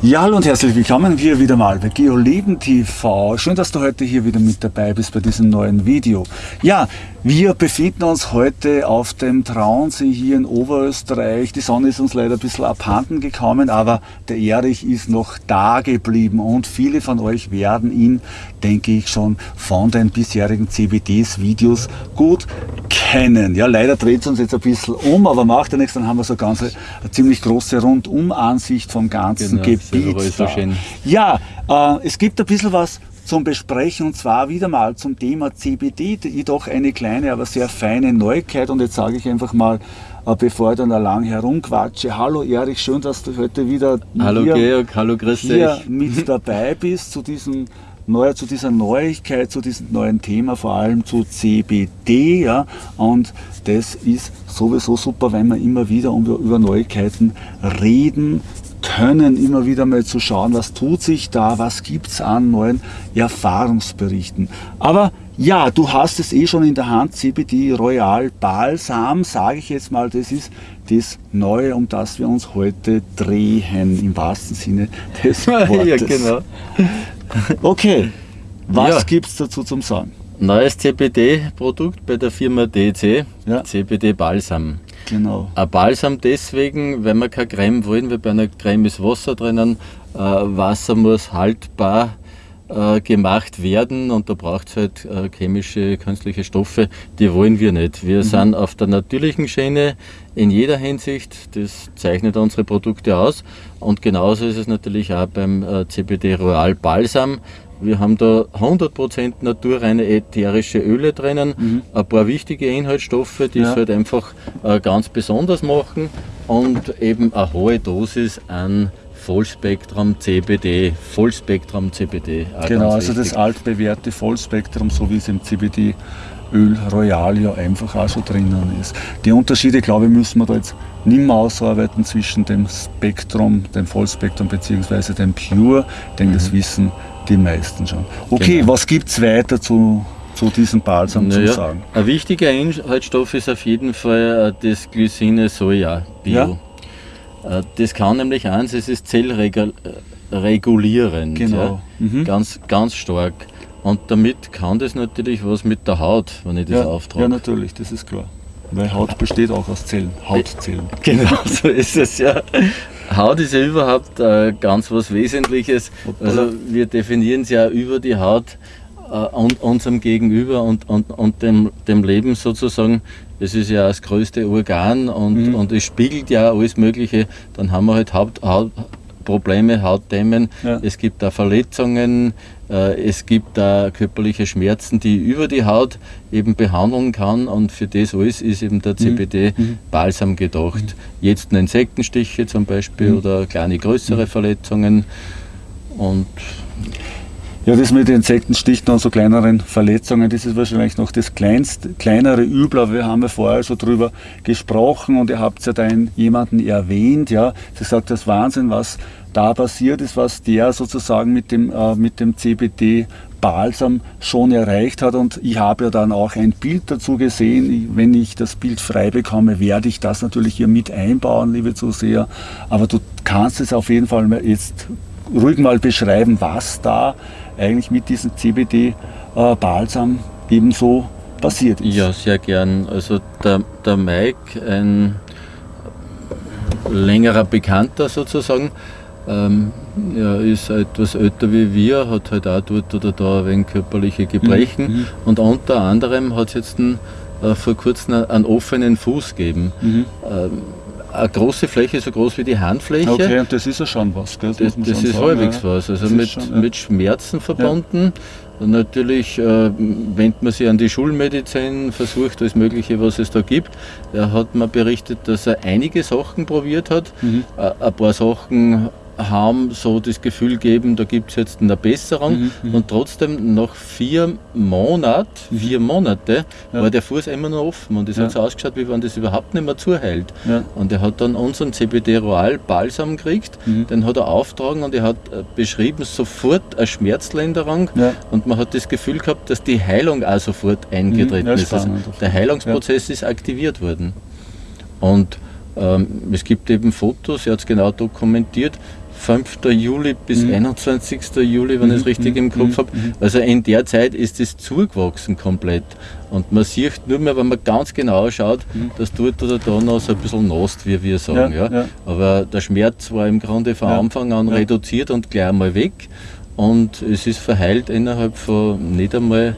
Ja, hallo und herzlich willkommen hier wieder mal bei GeoLeben TV. Schön, dass du heute hier wieder mit dabei bist bei diesem neuen Video. Ja, wir befinden uns heute auf dem Traunsee hier in Oberösterreich. Die Sonne ist uns leider ein bisschen abhanden gekommen, aber der Erich ist noch da geblieben und viele von euch werden ihn, denke ich, schon von den bisherigen CBDs-Videos gut kennen. Ja, leider dreht es uns jetzt ein bisschen um, aber macht ja nichts, dann haben wir so eine ganz eine ziemlich große Rundum-Ansicht vom ganzen genau, Gebiet. So ja, äh, es gibt ein bisschen was zum Besprechen und zwar wieder mal zum Thema CBD, jedoch eine kleine, aber sehr feine Neuigkeit und jetzt sage ich einfach mal, äh, bevor ich dann lang herumquatsche. Hallo Erich, schön, dass du heute wieder hallo hier, Georg, hallo grüß hier mit dabei bist zu diesem neu, zu dieser Neuigkeit, zu diesem neuen Thema, vor allem zu CBD. Ja, und das ist sowieso super, wenn wir immer wieder über Neuigkeiten reden können, immer wieder mal zu schauen, was tut sich da, was gibt es an neuen Erfahrungsberichten. Aber ja, du hast es eh schon in der Hand, CBD Royal Balsam, sage ich jetzt mal, das ist das Neue, um das wir uns heute drehen, im wahrsten Sinne des Wortes. ja, genau. Okay, was ja. gibt es dazu zum Sagen? Neues CBD-Produkt bei der Firma DC, ja. CBD Balsam. Genau. Ein Balsam deswegen, wenn wir keine Creme wollen, weil bei einer Creme ist Wasser drinnen. Äh, Wasser muss haltbar äh, gemacht werden und da braucht es halt äh, chemische, künstliche Stoffe, die wollen wir nicht. Wir mhm. sind auf der natürlichen Schiene in jeder Hinsicht, das zeichnet unsere Produkte aus und genauso ist es natürlich auch beim äh, CBD Royal Balsam. Wir haben da 100% naturreine ätherische Öle drinnen, mhm. ein paar wichtige Inhaltsstoffe, die ja. es halt einfach äh, ganz besonders machen und eben eine hohe Dosis an Vollspektrum CBD, Vollspektrum CBD. Genau, also das altbewährte Vollspektrum, so wie es im CBD Öl Royal ja einfach auch so drinnen ist. Die Unterschiede, glaube ich, müssen wir da jetzt nicht mehr ausarbeiten zwischen dem Spektrum, dem Vollspektrum bzw. dem Pure, denn mhm. das wissen die meisten schon. Okay, genau. was gibt es weiter zu, zu diesem Balsam naja, zu sagen? Ein wichtiger Inhaltsstoff ist auf jeden Fall äh, das Glycine Soja Bio. Ja? Äh, das kann nämlich eins, es ist zellregulierend. Genau. Ja, mhm. ganz, ganz stark. Und damit kann das natürlich was mit der Haut, wenn ich das ja, auftrage. Ja, natürlich, das ist klar. Weil Haut besteht auch aus Zellen, Hautzellen. Genau, so ist es ja. Haut ist ja überhaupt äh, ganz was Wesentliches. Also wir definieren es ja über die Haut äh, und unserem Gegenüber und, und, und dem, dem Leben sozusagen. Das ist ja das größte Organ und, mhm. und es spiegelt ja alles Mögliche. Dann haben wir halt Haut, Haut, Probleme, Hautdämmen. Ja. Es gibt da Verletzungen, äh, es gibt da körperliche Schmerzen, die über die Haut eben behandeln kann und für das alles ist eben der CBD-Balsam mhm. gedacht. Mhm. Jetzt Insektenstiche zum Beispiel mhm. oder kleine größere mhm. Verletzungen und ja, das mit den Insektenstichen und so kleineren Verletzungen, das ist wahrscheinlich noch das kleinste, kleinere Übel, aber wir haben ja vorher schon drüber gesprochen und ihr habt ja da jemanden erwähnt, ja, sie sagt, das Wahnsinn, was da passiert ist, was der sozusagen mit dem, äh, mit dem CBD Balsam schon erreicht hat und ich habe ja dann auch ein Bild dazu gesehen. Wenn ich das Bild frei bekomme, werde ich das natürlich hier mit einbauen, liebe Zuseher. Aber du kannst es auf jeden Fall jetzt ruhig mal beschreiben, was da eigentlich mit diesem CBD-Balsam ebenso passiert ist. Ja, sehr gern. Also der, der Mike, ein längerer Bekannter sozusagen, ähm, er ist etwas älter wie wir, hat halt auch dort oder da ein wenig körperliche Gebrechen mhm. und unter anderem hat es jetzt ein, äh, vor kurzem einen offenen Fuß gegeben. Mhm. Ähm, eine große Fläche, so groß wie die Handfläche. Okay, und das ist ja schon was, gell? Das, das, das ist sagen, halbwegs ja. was. Also mit, schon, ja. mit Schmerzen verbunden. Ja. Natürlich äh, wendet man sich an die Schulmedizin, versucht alles Mögliche, was es da gibt. Er hat mir berichtet, dass er einige Sachen probiert hat. Mhm. Äh, ein paar Sachen haben so das Gefühl geben, da gibt es jetzt eine Besserung mhm, mhm, und trotzdem nach vier Monaten, mhm. vier Monate, ja. war der Fuß immer noch offen und es ja. hat so ausgeschaut, wie wenn das überhaupt nicht mehr zuhält. Ja. Und er hat dann unseren CBD Royal Balsam gekriegt, mhm. den hat er auftragen und er hat äh, beschrieben, sofort eine Schmerzlinderung und man hat das Gefühl gehabt, dass die Heilung auch sofort eingetreten mhm. ist. Also der Heilungsprozess ist aktiviert worden. Und ähm, es gibt eben Fotos, er hat es genau dokumentiert, 5. Juli bis mhm. 21. Juli, wenn mhm. ich es richtig im Kopf mhm. habe. Mhm. Also in der Zeit ist es zugewachsen komplett. Und man sieht nur mehr, wenn man ganz genau schaut, mhm. dass dort oder da noch so ein bisschen nost, wie wir sagen. Ja, ja. ja. Aber der Schmerz war im Grunde von ja. Anfang an reduziert und gleich einmal weg. Und es ist verheilt innerhalb von nicht einmal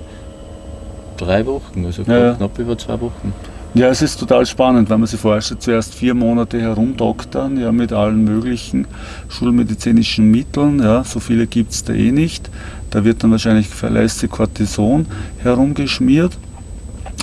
drei Wochen, also knapp über zwei Wochen. Ja, es ist total spannend, wenn man sich vorstellt, zuerst vier Monate herumdoktern, ja, mit allen möglichen schulmedizinischen Mitteln, ja, so viele gibt es da eh nicht. Da wird dann wahrscheinlich verlässlich Cortison herumgeschmiert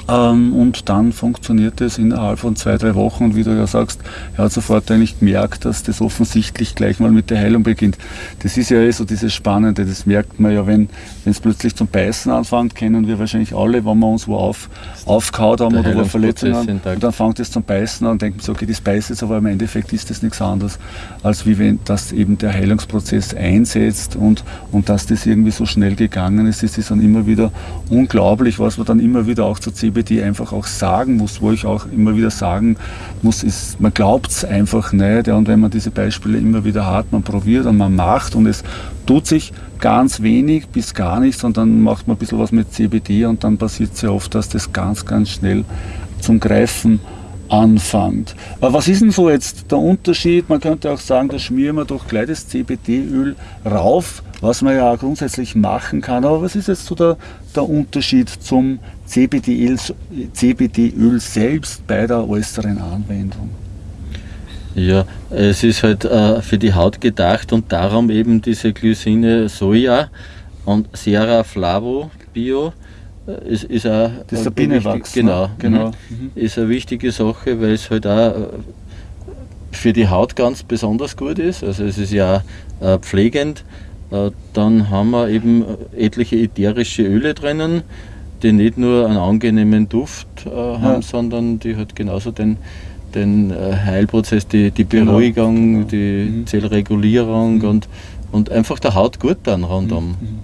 ähm, und dann funktioniert es innerhalb von zwei, drei Wochen. Und wie du ja sagst, er hat sofort eigentlich gemerkt, dass das offensichtlich gleich mal mit der Heilung beginnt. Das ist ja eh so dieses Spannende, das merkt man ja, wenn es plötzlich zum Beißen anfängt, kennen wir wahrscheinlich alle, wenn wir uns wo auf, aufgehauen haben oder wo Verletzungen haben. Und dann fängt es zum Beißen an und denkt man so, okay, das beißt jetzt, aber im Endeffekt ist das nichts anderes, als wie wenn das eben der Heilungsprozess einsetzt und, und dass das irgendwie so schnell gegangen ist, das ist dann immer wieder unglaublich, was man dann immer wieder auch zu CB CBD einfach auch sagen muss, wo ich auch immer wieder sagen muss, ist, man glaubt es einfach nicht. Ja, und wenn man diese Beispiele immer wieder hat, man probiert und man macht und es tut sich ganz wenig bis gar nichts und dann macht man ein bisschen was mit CBD und dann passiert sehr oft, dass das ganz, ganz schnell zum Greifen anfängt. Aber was ist denn so jetzt der Unterschied? Man könnte auch sagen, da schmieren wir doch gleich das CBD-Öl rauf, was man ja auch grundsätzlich machen kann. Aber was ist jetzt so der, der Unterschied zum CBD-Öl CBD selbst bei der äußeren Anwendung? Ja, es ist halt äh, für die Haut gedacht und darum eben diese Glycine Soja und Sera Flavo Bio äh, ist, ist auch das ist der Bienenwachs. Genau, genau. Mhm. Ist eine wichtige Sache, weil es halt auch äh, für die Haut ganz besonders gut ist. Also es ist ja auch pflegend. Dann haben wir eben etliche ätherische Öle drinnen die nicht nur einen angenehmen Duft äh, haben, ja. sondern die halt genauso den, den äh, Heilprozess, die, die genau. Beruhigung, genau. die mhm. Zellregulierung mhm. Und, und einfach der Haut gut dann rundum. Mhm.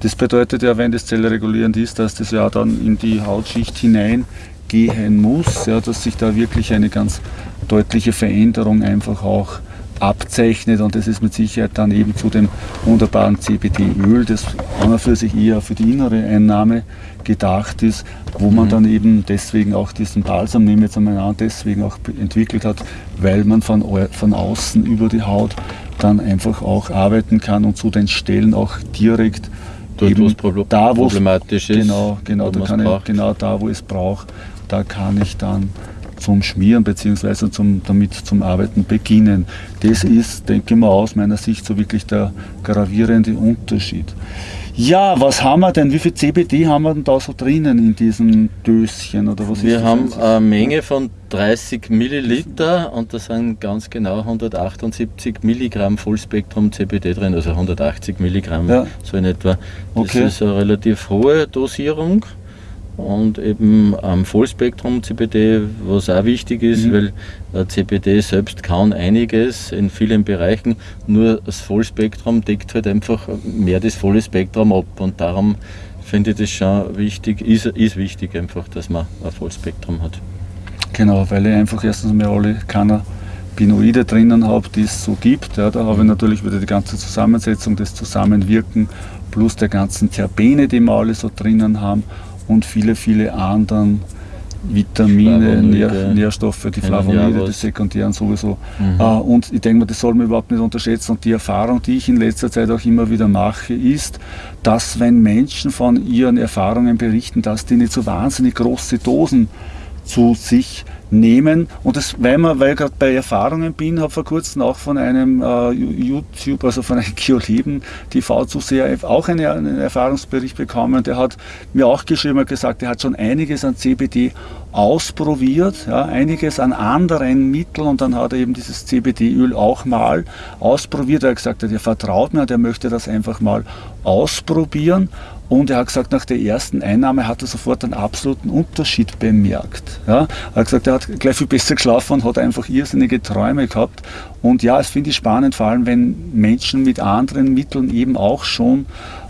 Das bedeutet ja, wenn das zellregulierend ist, dass das ja dann in die Hautschicht hineingehen muss, ja, dass sich da wirklich eine ganz deutliche Veränderung einfach auch abzeichnet und das ist mit Sicherheit dann eben zu dem wunderbaren CBD-Öl, das an und für sich eher für die innere Einnahme gedacht ist, wo man mhm. dann eben deswegen auch diesen Balsam, nehme jetzt einmal an, deswegen auch entwickelt hat, weil man von, von außen über die Haut dann einfach auch arbeiten kann und zu den Stellen auch direkt Dort, eben da, wo problematisch ist. Genau, genau, da ich, genau da, wo es braucht, da kann ich dann zum Schmieren bzw. Zum, damit zum Arbeiten beginnen. Das ist, denke ich mal, aus meiner Sicht so wirklich der gravierende Unterschied. Ja, was haben wir denn? Wie viel CBD haben wir denn da so drinnen in diesem Döschen? Oder was wir haben eine Menge von 30 Milliliter und da sind ganz genau 178 Milligramm Vollspektrum CBD drin, also 180 Milligramm ja. so in etwa. Das okay. ist eine relativ hohe Dosierung und eben am Vollspektrum CBD, was auch wichtig ist, mhm. weil äh, CBD selbst kann einiges in vielen Bereichen, nur das Vollspektrum deckt halt einfach mehr das volle Spektrum ab und darum finde ich das schon wichtig, ist, ist wichtig einfach, dass man ein Vollspektrum hat. Genau, weil ich einfach erstens mal alle Cannabinoide drinnen habe, die es so gibt. Ja, da habe ich natürlich wieder die ganze Zusammensetzung, das Zusammenwirken plus der ganzen Terpene, die wir alle so drinnen haben und viele, viele anderen Vitamine, Nähr, Nährstoffe, die Flavonoide, die sekundären sowieso. Mhm. Uh, und ich denke mal, das soll man überhaupt nicht unterschätzen. Und die Erfahrung, die ich in letzter Zeit auch immer wieder mache, ist, dass wenn Menschen von ihren Erfahrungen berichten, dass die nicht so wahnsinnig große Dosen zu sich nehmen. Und das, weil, man, weil ich gerade bei Erfahrungen bin, habe vor kurzem auch von einem äh, YouTube, also von einem Geoleben TV Zuseher auch eine, einen Erfahrungsbericht bekommen. Der hat mir auch geschrieben und gesagt, er hat schon einiges an CBD ausprobiert, ja, einiges an anderen Mitteln und dann hat er eben dieses CBD-Öl auch mal ausprobiert. Er hat gesagt, er vertraut mir und er möchte das einfach mal ausprobieren. Und er hat gesagt, nach der ersten Einnahme hat er sofort einen absoluten Unterschied bemerkt. Ja, er hat gesagt, er hat gleich viel besser geschlafen und hat einfach irrsinnige Träume gehabt. Und ja, es finde ich spannend, vor allem wenn Menschen mit anderen Mitteln eben auch schon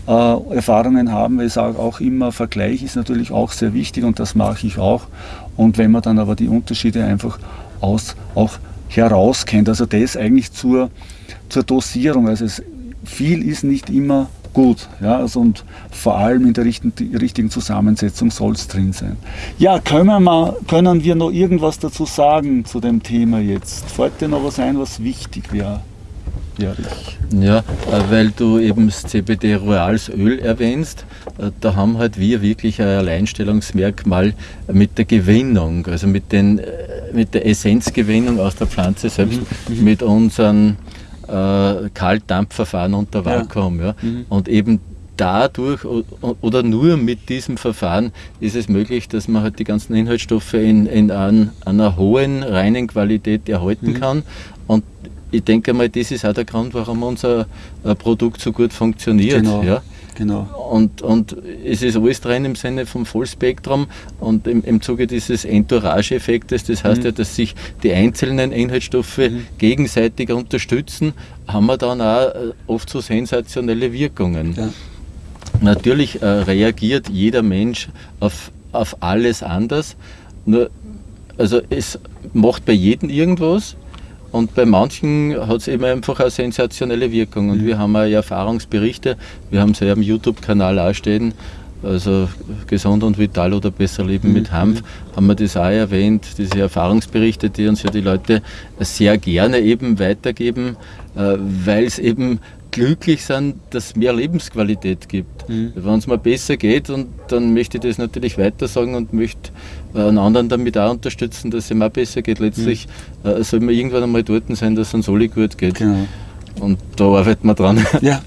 äh, Erfahrungen haben, weil ich sage auch immer, Vergleich ist natürlich auch sehr wichtig und das mache ich auch. Und wenn man dann aber die Unterschiede einfach aus, auch herauskennt. Also das eigentlich zur, zur Dosierung. Also es, viel ist nicht immer gut. Ja, also und vor allem in der richtigen, richtigen Zusammensetzung soll es drin sein. Ja, können wir, können wir noch irgendwas dazu sagen zu dem Thema jetzt? Fällt dir noch was ein, was wichtig wäre? Ja, äh, weil du eben das CBD Royals Öl erwähnst, äh, da haben halt wir wirklich ein Alleinstellungsmerkmal mit der Gewinnung, also mit, den, äh, mit der Essenzgewinnung aus der Pflanze selbst, mhm. mhm. mit unseren äh, Kaltdampfverfahren unter Vakuum. Ja. ja. Mhm. Und eben dadurch oder nur mit diesem Verfahren ist es möglich, dass man halt die ganzen Inhaltsstoffe in, in an, einer hohen, reinen Qualität erhalten mhm. kann. Und ich denke mal, das ist auch der Grund, warum unser äh, Produkt so gut funktioniert. Genau. Ja? Genau. Und, und es ist alles drin im Sinne vom Vollspektrum und im, im Zuge dieses Entourage-Effektes, das heißt mhm. ja, dass sich die einzelnen Inhaltsstoffe mhm. gegenseitig unterstützen, haben wir dann auch äh, oft so sensationelle Wirkungen. Ja. Natürlich äh, reagiert jeder Mensch auf, auf alles anders, nur also es macht bei jedem irgendwas und bei manchen hat es eben einfach eine sensationelle Wirkung. Und mhm. wir haben auch Erfahrungsberichte, wir haben sie ja am YouTube-Kanal auch stehen, also gesund und vital oder besser leben mhm. mit Hanf, haben wir das auch erwähnt, diese Erfahrungsberichte, die uns ja die Leute sehr gerne eben weitergeben, äh, weil es eben glücklich sind, dass es mehr Lebensqualität gibt. Mhm. Wenn es mal besser geht, und dann möchte ich das natürlich weiter sagen und möchte einen anderen damit auch unterstützen, dass es ihm auch besser geht. Letztlich mhm. äh, soll man irgendwann einmal dort sein, dass es uns alle gut geht. Genau. Und da arbeiten wir dran. Ja,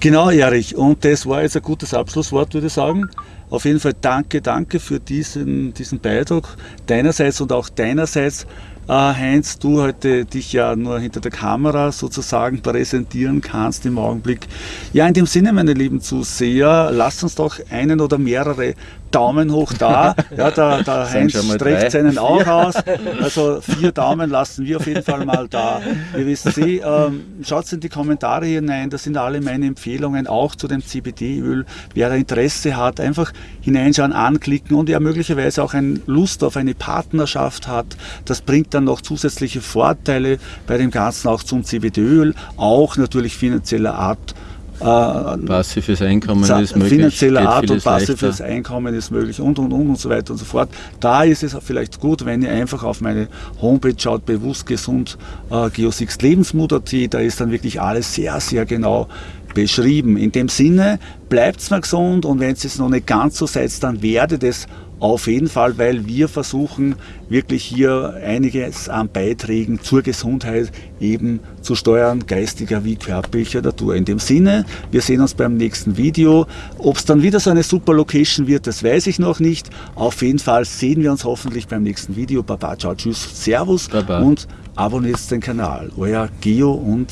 genau, Erich. Und das war jetzt ein gutes Abschlusswort, würde ich sagen. Auf jeden Fall danke, danke für diesen, diesen Beitrag deinerseits und auch deinerseits. Äh, Heinz, du heute dich ja nur hinter der Kamera sozusagen präsentieren kannst im Augenblick. Ja, in dem Sinne, meine lieben Zuseher, lasst uns doch einen oder mehrere Daumen hoch da. Ja, der, der Heinz streckt seinen auch aus. Also vier Daumen lassen wir auf jeden Fall mal da. Ihr wisst Sie, ähm, schaut in die Kommentare hinein, das sind alle meine Empfehlungen, auch zu dem CBD-Öl. Wer Interesse hat, einfach hineinschauen, anklicken und ja möglicherweise auch eine Lust auf eine Partnerschaft hat. Das bringt dann noch zusätzliche Vorteile bei dem Ganzen auch zum CBD-Öl, auch natürlich finanzieller Art passives Einkommen ist möglich. Finanzielle Art und passives leichter. Einkommen ist möglich und und und und so weiter und so fort. Da ist es vielleicht gut, wenn ihr einfach auf meine Homepage schaut, bewusst gesund äh, Geosix Lebensmut.at, da ist dann wirklich alles sehr, sehr genau beschrieben. In dem Sinne, bleibt mal gesund und wenn es noch nicht ganz so seid, dann werdet es auf jeden Fall, weil wir versuchen wirklich hier einiges an Beiträgen zur Gesundheit eben zu steuern, geistiger wie körperlicher Natur. In dem Sinne, wir sehen uns beim nächsten Video. Ob es dann wieder so eine super Location wird, das weiß ich noch nicht. Auf jeden Fall sehen wir uns hoffentlich beim nächsten Video. Baba, ciao, tschüss, servus Baba. und abonniert den Kanal. Euer Geo und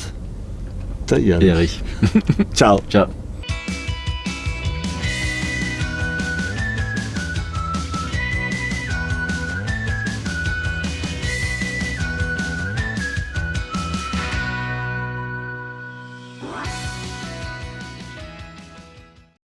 der Erich. Erich. ciao. Ciao.